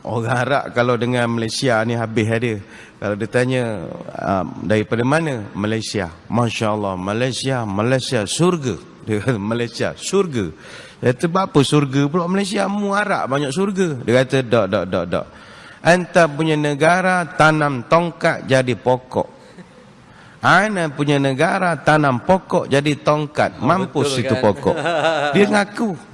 Orang Arab kalau dengan Malaysia ni habis dia. Kalau dia tanya um, daripada mana? Malaysia. Masya Allah. Malaysia, Malaysia, surga. Dia kata Malaysia, surga. Dia kata apa surga pula Malaysia? Mu Arab banyak surga. Dia kata dok, dok, dok, dok. Anta punya negara tanam tongkat jadi pokok. Ana punya negara tanam pokok jadi tongkat. Mampus betul itu kan? pokok. Dia ngaku.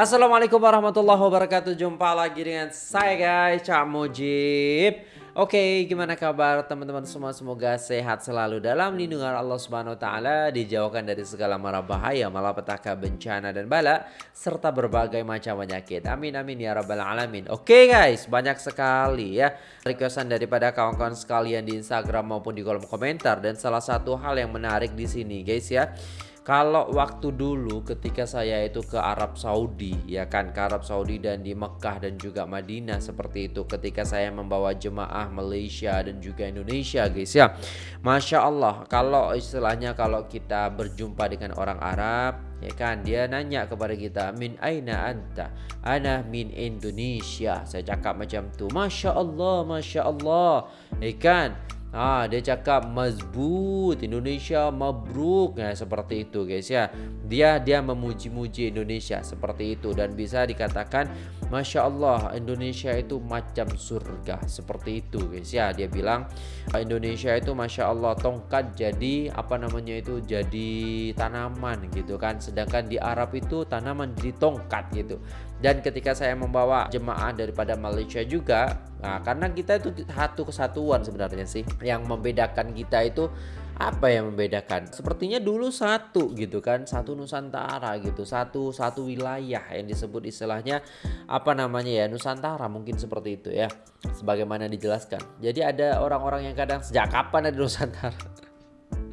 Assalamualaikum warahmatullahi wabarakatuh. Jumpa lagi dengan saya guys Cak Mujib. Oke gimana kabar teman-teman semua? Semoga sehat selalu dalam lindungan Allah subhanahu wa ta'ala Dijauhkan dari segala mara bahaya Malapetaka bencana dan bala Serta berbagai macam penyakit. Amin amin ya rabbal alamin. Oke guys banyak sekali ya Requestan daripada kawan-kawan sekalian di Instagram maupun di kolom komentar. Dan salah satu hal yang menarik di sini guys ya kalau waktu dulu ketika saya itu ke Arab Saudi ya kan ke Arab Saudi dan di Mekah dan juga Madinah seperti itu ketika saya membawa jemaah Malaysia dan juga Indonesia guys ya. Masya Allah kalau istilahnya kalau kita berjumpa dengan orang Arab ya kan dia nanya kepada kita min aina anta? Ana min Indonesia. Saya cakap macam tu Masya Allah Masya Allah. Ya kan Ah, dia cakap mazbut Indonesia mabruk ya seperti itu guys ya. Dia dia memuji-muji Indonesia seperti itu dan bisa dikatakan Masya Allah Indonesia itu macam surga seperti itu guys ya. Dia bilang Indonesia itu Masya Allah tongkat jadi apa namanya itu jadi tanaman gitu kan. Sedangkan di Arab itu tanaman jadi tongkat gitu. Dan ketika saya membawa jemaah daripada Malaysia juga Nah, karena kita itu satu kesatuan sebenarnya sih. Yang membedakan kita itu apa yang membedakan? Sepertinya dulu satu gitu kan, satu Nusantara gitu, satu satu wilayah yang disebut istilahnya apa namanya ya Nusantara mungkin seperti itu ya. Sebagaimana dijelaskan. Jadi ada orang-orang yang kadang sejak kapan ada Nusantara?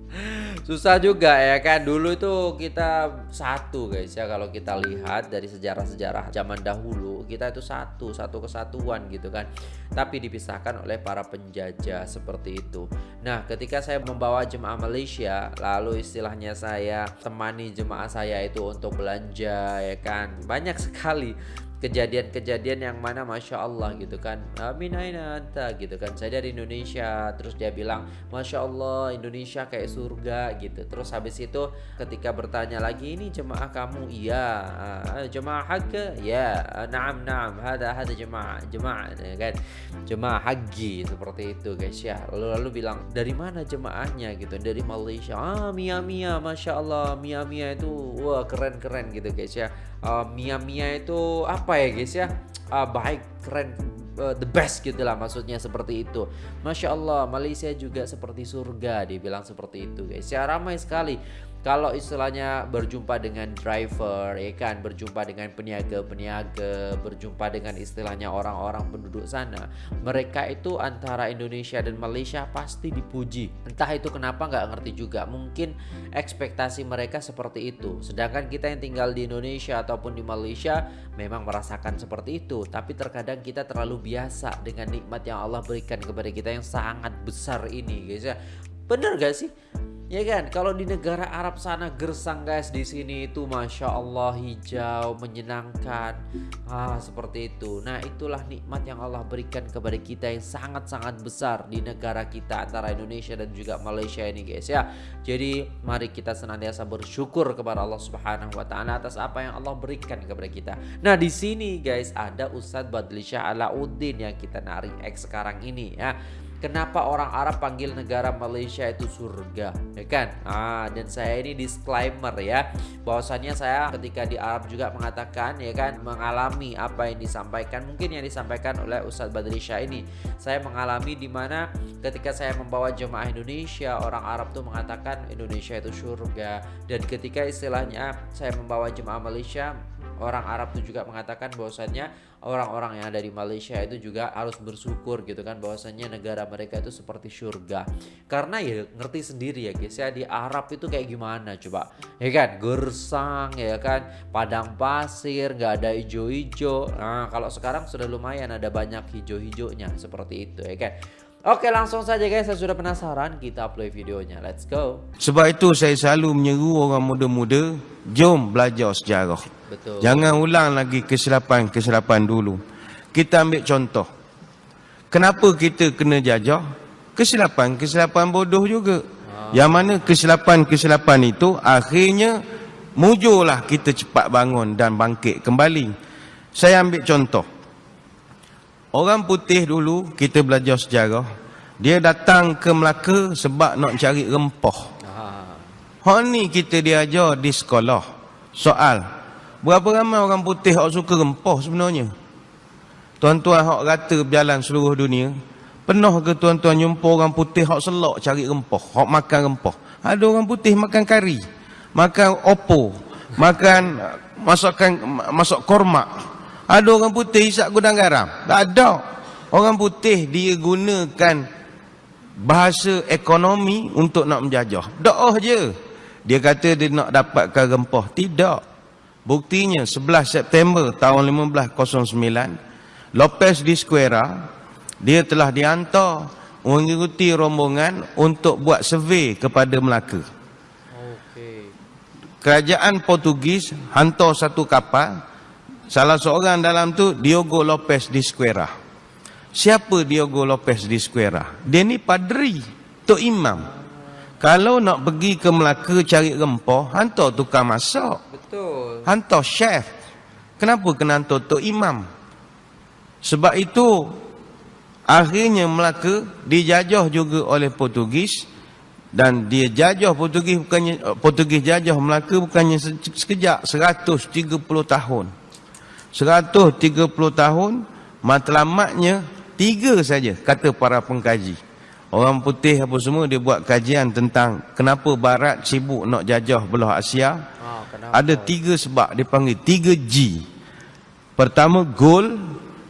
susah juga ya kan dulu itu kita satu guys ya kalau kita lihat dari sejarah-sejarah zaman dahulu kita itu satu satu kesatuan gitu kan. Tapi dipisahkan oleh para penjajah seperti itu. Nah ketika saya membawa jemaah Malaysia lalu istilahnya saya temani jemaah saya itu untuk belanja ya kan. Banyak sekali kejadian-kejadian yang mana masya Allah gitu kan. Amin anta gitu kan. Saya dari Indonesia terus dia bilang masya Allah Indonesia kayak surga gitu. Terus habis itu ketika bertanya lagi ini jemaah kamu? Iya. Uh, jemaah hak ya. Naam naam. Ada ada jemaah jemaah ya kan. Jemaah haji seperti itu guys ya. Lalu lalu bilang dari mana jemaahnya? gitu. Dari Malaysia. Ah Mia Mia masya Allah Mia Mia itu wah keren keren gitu guys ya. Uh, Mia Mia itu apa apa ya guys ya? Uh, baik keren uh, the best gitu lah maksudnya seperti itu. Masya Allah Malaysia juga seperti surga dibilang seperti itu guys. Ya ramai sekali kalau istilahnya berjumpa dengan driver ya kan? Berjumpa dengan peniaga-peniaga berjumpa dengan istilahnya orang-orang penduduk sana mereka itu antara Indonesia dan Malaysia pasti dipuji. Entah itu kenapa nggak ngerti juga. Mungkin ekspektasi mereka seperti itu. Sedangkan kita yang tinggal di Indonesia ataupun di Malaysia memang merasakan seperti itu. Tapi terkadang kita terlalu biasa dengan nikmat yang Allah berikan kepada kita yang sangat besar ini guys ya. Bener gak sih Ya kan, kalau di negara Arab sana gersang guys di sini itu masya Allah hijau menyenangkan, ah seperti itu. Nah itulah nikmat yang Allah berikan kepada kita yang sangat-sangat besar di negara kita antara Indonesia dan juga Malaysia ini guys ya. Jadi mari kita senantiasa bersyukur kepada Allah Subhanahu Wa Taala atas apa yang Allah berikan kepada kita. Nah di sini guys ada Ustadz Badlisha Alauddin yang kita narik X sekarang ini ya. Kenapa orang Arab panggil negara Malaysia itu surga, ya kan? Ah, dan saya ini disclaimer ya, bahwasannya saya ketika di Arab juga mengatakan ya kan mengalami apa yang disampaikan, mungkin yang disampaikan oleh Ustadz Badrisha ini. Saya mengalami di mana ketika saya membawa jemaah Indonesia, orang Arab tuh mengatakan Indonesia itu surga, dan ketika istilahnya saya membawa jemaah Malaysia orang Arab itu juga mengatakan bahwasannya orang-orang yang ada di Malaysia itu juga harus bersyukur gitu kan bahwasannya negara mereka itu seperti surga karena ya ngerti sendiri ya guys ya di Arab itu kayak gimana coba? Ya kan gersang ya kan padang pasir nggak ada hijau-hijau nah kalau sekarang sudah lumayan ada banyak hijau-hijaunya seperti itu ya kan. Oke langsung saja guys saya sudah penasaran kita play videonya. Let's go. Sebab itu saya selalu menyeru orang muda-muda Jom belajar sejarah Betul. Jangan ulang lagi kesilapan-kesilapan dulu. Kita ambil contoh. Kenapa kita kena jajah? Kesilapan-kesilapan bodoh juga. Yang mana kesilapan-kesilapan itu akhirnya mujurlah kita cepat bangun dan bangkit kembali. Saya ambil contoh. Orang putih dulu kita belajar sejarah. Dia datang ke Melaka sebab nak cari rempah. Ah, Hak ni kita diajar di sekolah. Soal. Berapa ramai orang putih yang suka rempah sebenarnya? Tuan-tuan hak rata berjalan seluruh dunia. Pernah ke tuan-tuan jumpa orang putih hak selok cari rempah, hak makan rempah? Ada orang putih makan kari, makan opo, makan masakan masak korma. Ada orang putih isap gudang garam. Tak ada. Orang putih dia gunakan bahasa ekonomi untuk nak menjajah. Doa je. Dia kata dia nak dapatkan rempah. Tidak. Buktinya 11 September tahun 1509 Lopez di Square dia telah dihantar mengikuti rombongan untuk buat survey kepada Melaka. Kerajaan Portugis hantar satu kapal. Salah seorang dalam tu Diogo Lopez di Square. Siapa Diogo Lopez di Square? Dia ni padri, tok imam. Kalau nak pergi ke Melaka cari rempah, hantar tukang masak, Betul. hantar chef. Kenapa kena hantar tok imam? Sebab itu akhirnya Melaka dijajah juga oleh Portugis dan dia jajah Portugis bukannya eh, Portugis jajah Melaka bukannya se- sekejap 130 tahun. 130 tahun matlamatnya tiga saja kata para pengkaji. Orang putih apa semua dia buat kajian tentang kenapa barat sibuk nak jajah belah Asia. Kenapa? Ada tiga sebab dia panggil tiga G. Pertama gold,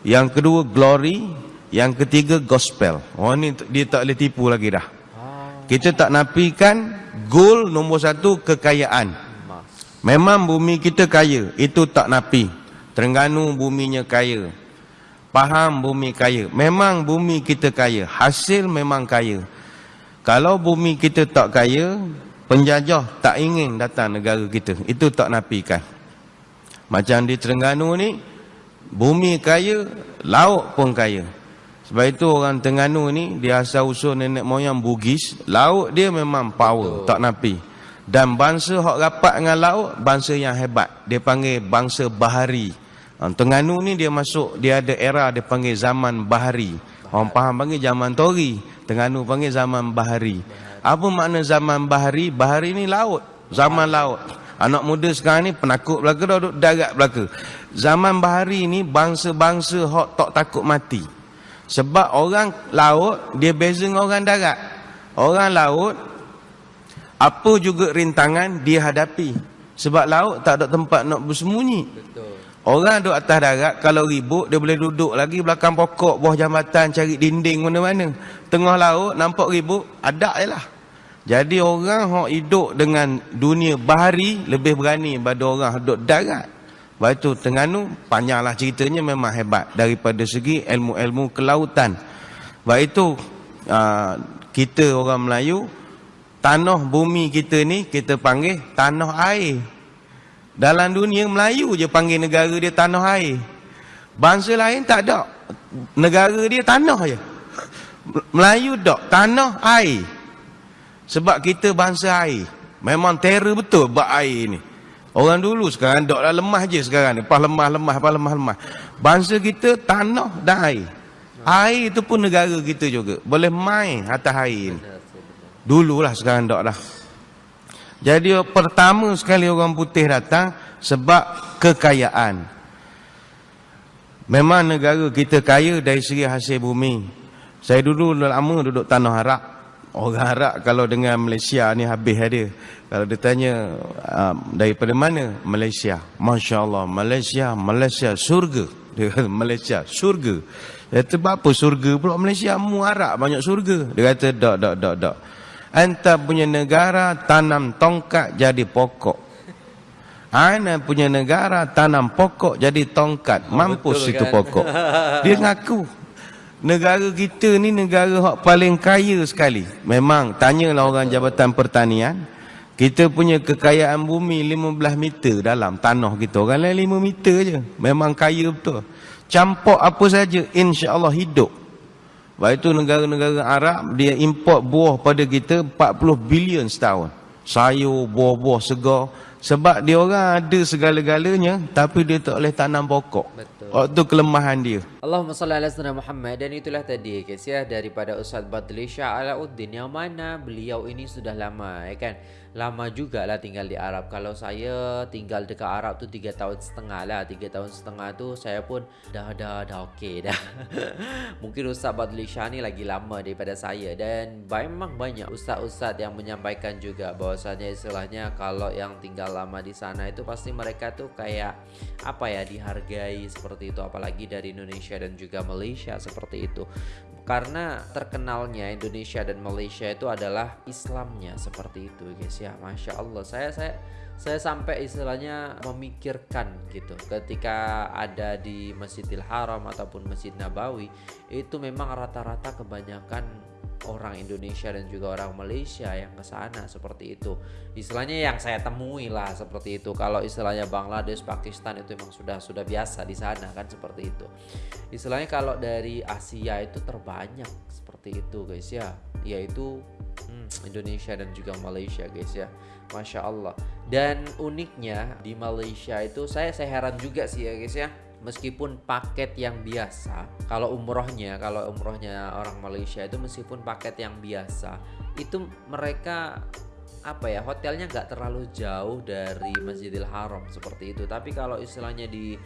yang kedua glory, yang ketiga gospel. Oh ni dia tak boleh tipu lagi dah. Ah, Kita tak nafikan gold nombor satu kekayaan. Memang bumi kita kaya, itu tak napi. Terengganu buminya kaya. Paham bumi kaya. Memang bumi kita kaya, hasil memang kaya. Kalau bumi kita tak kaya, penjajah tak ingin datang negara kita. Itu tak nafikan. Macam di Terengganu ni, bumi kaya, laut pun kaya. Sebab itu orang Terengganu ni, dia asal usul nenek moyang Bugis, laut dia memang power, Betul. tak napi. Dan bangsa hok rapat dengan laut, bangsa yang hebat. Dia panggil bangsa bahari. Ha, Terengganu ni dia masuk, dia ada era dia panggil zaman bahari. Orang faham panggil zaman tori. Terengganu panggil zaman bahari. Apa makna zaman bahari? Bahari ni laut. Zaman laut. Anak muda sekarang ni penakut belaka dah duduk darat belaka. Zaman bahari ni bangsa-bangsa hok tak takut mati. Sebab orang laut dia beza dengan orang darat. Orang laut apa juga rintangan dia hadapi. Sebab laut tak ada tempat nak bersembunyi. Orang duduk atas darat kalau ribut dia boleh duduk lagi belakang pokok bawah jambatan cari dinding mana-mana. Tengah laut nampak ribut ada je lah. Jadi orang yang hidup dengan dunia bahari lebih berani daripada orang duduk darat. Sebab itu Terengganu panjanglah ceritanya memang hebat daripada segi ilmu-ilmu kelautan. Sebab itu aa, kita orang Melayu tanah bumi kita ni kita panggil tanah air. Dalam dunia Melayu je panggil negara dia tanah air. Bangsa lain tak ada. Negara dia tanah je. Melayu tak, tanah air. Sebab kita bangsa air. Memang terror betul bab air ni. Orang dulu sekarang dok lah lemah je sekarang ni. Pas lemah lemah, pas lemah lemah. Bangsa kita tanah dan air. Air itu pun negara kita juga. Boleh main atas air ni. Dululah sekarang tak dah. Jadi pertama sekali orang putih datang sebab kekayaan. Memang negara kita kaya dari segi hasil bumi. Saya dulu lama duduk tanah Arab. Orang Arab kalau dengan Malaysia ni habis dia. Kalau dia tanya um, daripada mana? Malaysia. Masya Allah. Malaysia, Malaysia surga. Dia kata Malaysia surga. Dia kata apa surga pula Malaysia? Mu Arab banyak surga. Dia kata tak, tak, tak, tak. Anta punya negara tanam tongkat jadi pokok. Ana punya negara tanam pokok jadi tongkat. Mampus betul itu kan? pokok. Dia ngaku. Negara kita ni negara hak paling kaya sekali. Memang tanyalah orang Jabatan Pertanian. Kita punya kekayaan bumi 15 meter dalam tanah kita. Orang lain 5 meter je. Memang kaya betul. Campur apa saja insya-Allah hidup. Sebab itu negara-negara Arab dia import buah pada kita 40 bilion setahun. Sayur, buah-buah segar. Sebab dia orang ada segala-galanya tapi dia tak boleh tanam pokok. Betul. Oh, itu kelemahan dia. Allahumma salli ala sayyidina Muhammad dan itulah tadi ya daripada Ustaz Badli Shah Alauddin yang mana beliau ini sudah lama ya kan lama juga lah tinggal di Arab kalau saya tinggal dekat Arab tu tiga tahun setengah lah tiga tahun setengah tu saya pun dah dah dah okey dah mungkin Ustaz Badli Shah ni lagi lama daripada saya dan memang banyak Ustaz-Ustaz yang menyampaikan juga bahwasanya istilahnya kalau yang tinggal lama di sana itu pasti mereka tuh kayak apa ya dihargai seperti itu. Apalagi dari Indonesia dan juga Malaysia seperti itu. Karena terkenalnya Indonesia dan Malaysia itu adalah Islamnya seperti itu guys ya. Masya Allah. Saya saya saya sampai istilahnya memikirkan gitu. Ketika ada di Masjidil Haram ataupun Masjid Nabawi itu memang rata-rata kebanyakan orang Indonesia dan juga orang Malaysia yang ke sana seperti itu. Istilahnya yang saya temui lah seperti itu. Kalau istilahnya Bangladesh, Pakistan itu memang sudah sudah biasa di sana kan seperti itu. Istilahnya kalau dari Asia itu terbanyak seperti itu guys ya, yaitu hmm, Indonesia dan juga Malaysia guys ya. Masya Allah. Dan uniknya di Malaysia itu saya saya heran juga sih ya guys ya meskipun paket yang biasa kalau umrohnya kalau umrohnya orang Malaysia itu meskipun paket yang biasa itu mereka apa ya hotelnya nggak terlalu jauh dari Masjidil Haram seperti itu. Tapi kalau istilahnya di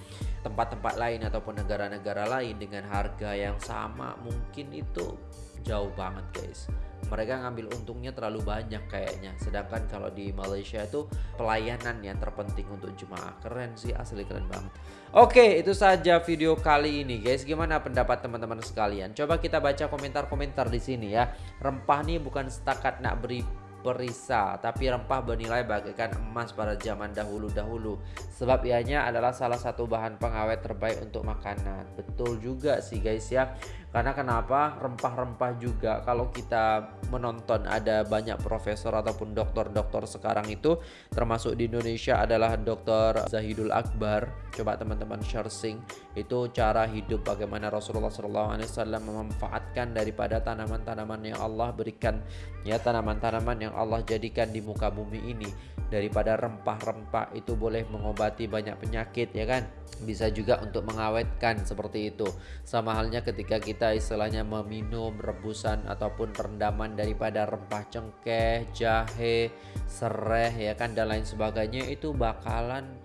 tempat-tempat lain ataupun negara-negara lain dengan harga yang sama mungkin itu jauh banget guys. Mereka ngambil untungnya terlalu banyak kayaknya. Sedangkan kalau di Malaysia itu pelayanan yang terpenting untuk jemaah. Keren sih asli keren banget. Oke itu saja video kali ini guys. Gimana pendapat teman-teman sekalian? Coba kita baca komentar-komentar di sini ya. Rempah nih bukan setakat nak beri perisa tapi rempah bernilai bagaikan emas pada zaman dahulu-dahulu. Sebab ianya adalah salah satu bahan pengawet terbaik untuk makanan. Betul juga sih guys ya karena kenapa? Rempah-rempah juga. Kalau kita menonton ada banyak profesor ataupun dokter-dokter sekarang itu termasuk di Indonesia adalah dokter Zahidul Akbar. Coba teman-teman searching itu cara hidup bagaimana Rasulullah SAW memanfaatkan daripada tanaman-tanaman yang Allah berikan ya tanaman-tanaman yang Allah jadikan di muka bumi ini daripada rempah-rempah itu boleh mengobati banyak penyakit ya kan? Bisa juga untuk mengawetkan seperti itu. Sama halnya ketika kita istilahnya meminum rebusan ataupun rendaman daripada rempah cengkeh jahe sereh ya kan dan lain sebagainya itu bakalan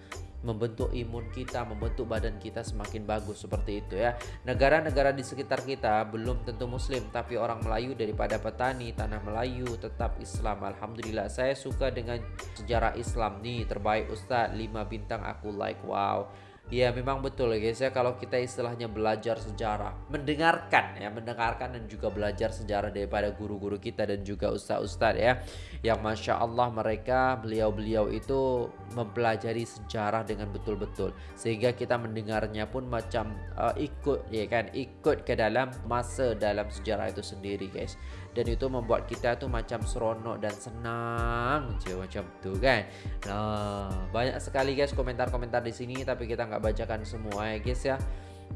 membentuk imun kita, membentuk badan kita semakin bagus seperti itu ya. Negara-negara di sekitar kita belum tentu muslim tapi orang Melayu daripada petani tanah Melayu tetap Islam. Alhamdulillah saya suka dengan sejarah Islam nih terbaik Ustadz 5 bintang aku like wow Ya memang betul ya guys ya kalau kita istilahnya belajar sejarah Mendengarkan ya mendengarkan dan juga belajar sejarah daripada guru-guru kita dan juga ustaz-ustaz ya Yang Masya Allah mereka beliau-beliau itu mempelajari sejarah dengan betul-betul Sehingga kita mendengarnya pun macam uh, ikut ya kan Ikut ke dalam masa dalam sejarah itu sendiri guys dan itu membuat kita tuh macam seronok dan senang je macam tu kan nah banyak sekali guys komentar-komentar di sini tapi kita nggak bacakan semua ya guys ya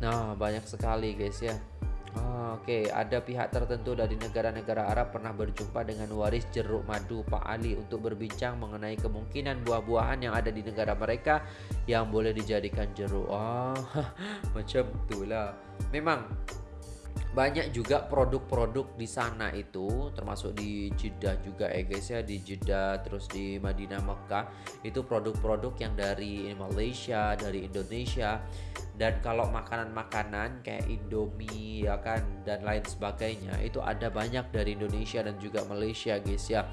nah banyak sekali guys ya Oh, Oke, okay. ada pihak tertentu dari negara-negara Arab pernah berjumpa dengan waris jeruk madu Pak Ali untuk berbincang mengenai kemungkinan buah-buahan yang ada di negara mereka yang boleh dijadikan jeruk. Oh, macam itulah. Memang banyak juga produk-produk di sana itu termasuk di Jeddah juga ya guys ya di Jeddah terus di Madinah Mekah. Itu produk-produk yang dari Malaysia dari Indonesia. Dan kalau makanan-makanan kayak Indomie ya kan dan lain sebagainya itu ada banyak dari Indonesia dan juga Malaysia guys ya.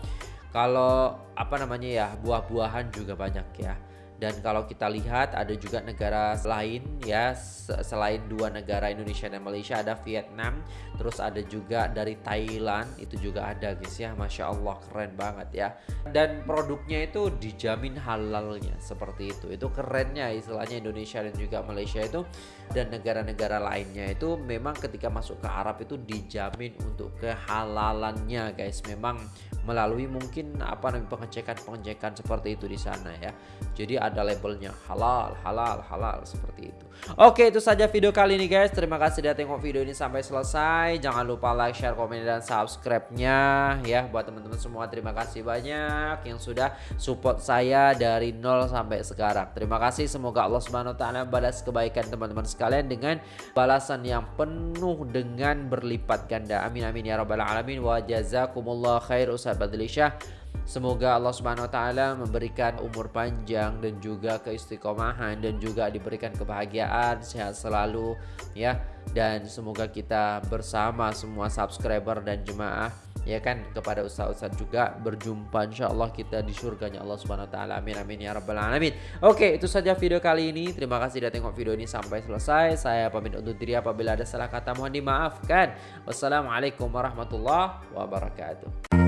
Kalau apa namanya ya buah-buahan juga banyak ya dan kalau kita lihat ada juga negara lain ya selain dua negara Indonesia dan Malaysia ada Vietnam terus ada juga dari Thailand itu juga ada guys ya. Masya Allah keren banget ya. Dan produknya itu dijamin halalnya seperti itu. Itu kerennya istilahnya Indonesia dan juga Malaysia itu. Dan negara-negara lainnya itu memang ketika masuk ke Arab itu dijamin untuk kehalalannya guys. Memang melalui mungkin apa namanya pengecekan-pengecekan seperti itu di sana ya. Jadi ada labelnya halal, halal, halal seperti itu. Oke, itu saja video kali ini guys. Terima kasih sudah tengok video ini sampai selesai. Jangan lupa like, share, komen dan subscribe-nya ya buat teman-teman semua. Terima kasih banyak yang sudah support saya dari nol sampai sekarang. Terima kasih. Semoga Allah Subhanahu wa taala balas kebaikan teman-teman sekalian dengan balasan yang penuh dengan berlipat ganda. Amin amin ya rabbal alamin wa jazakumullah khair Ustaz Badlisyah Semoga Allah Subhanahu wa taala memberikan umur panjang dan juga keistiqomahan dan juga diberikan kebahagiaan, sehat selalu ya. Dan semoga kita bersama semua subscriber dan jemaah ya kan kepada ustaz-ustaz juga berjumpa insyaallah kita di surganya Allah Subhanahu wa taala. Amin amin ya rabbal alamin. Oke, itu saja video kali ini. Terima kasih sudah tengok video ini sampai selesai. Saya pamit undur diri apabila ada salah kata mohon dimaafkan. Wassalamualaikum warahmatullahi wabarakatuh.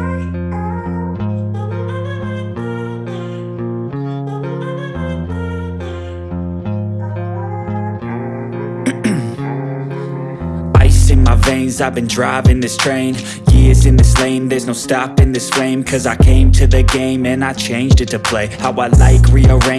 I've been driving this train. Years in this lane There's no stopping this flame. Cause I came to the game And I changed it to play. How I like rearrange